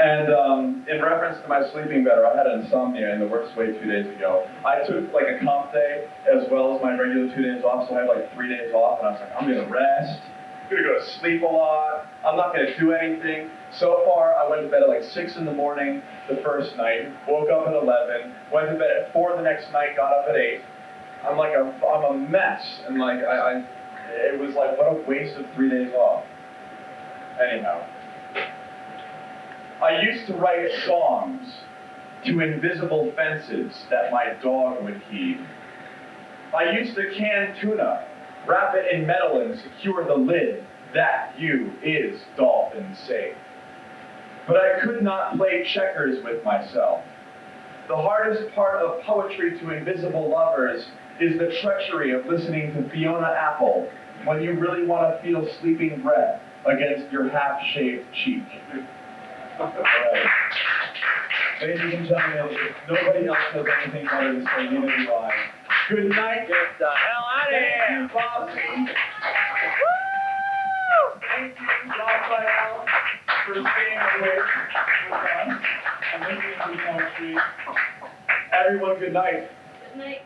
And um, in reference to my sleeping better, I had insomnia in the worst way two days ago. I took like a comp day as well as my regular two days off, so I had like three days off, and I was like, I'm gonna rest. I'm gonna go to sleep a lot. I'm not gonna do anything. So far, I went to bed at like six in the morning the first night, woke up at 11, went to bed at four the next night, got up at eight. I'm like a, I'm a mess, and like I, I, it was like what a waste of three days off. Anyhow. I used to write songs to invisible fences that my dog would heed. I used to can tuna, wrap it in metal and secure the lid. That you is dolphin safe. But I could not play checkers with myself. The hardest part of poetry to invisible lovers is the treachery of listening to Fiona Apple when you really want to feel sleeping breath against your half-shaved cheek. Alright. Ladies and gentlemen, if nobody else has anything better to say, neither do I. Good night. Get the hell out of Thank here! you, Bossy. Thank you, Raphael, for staying awake with us and listening to poetry. Everyone, good night. Good night.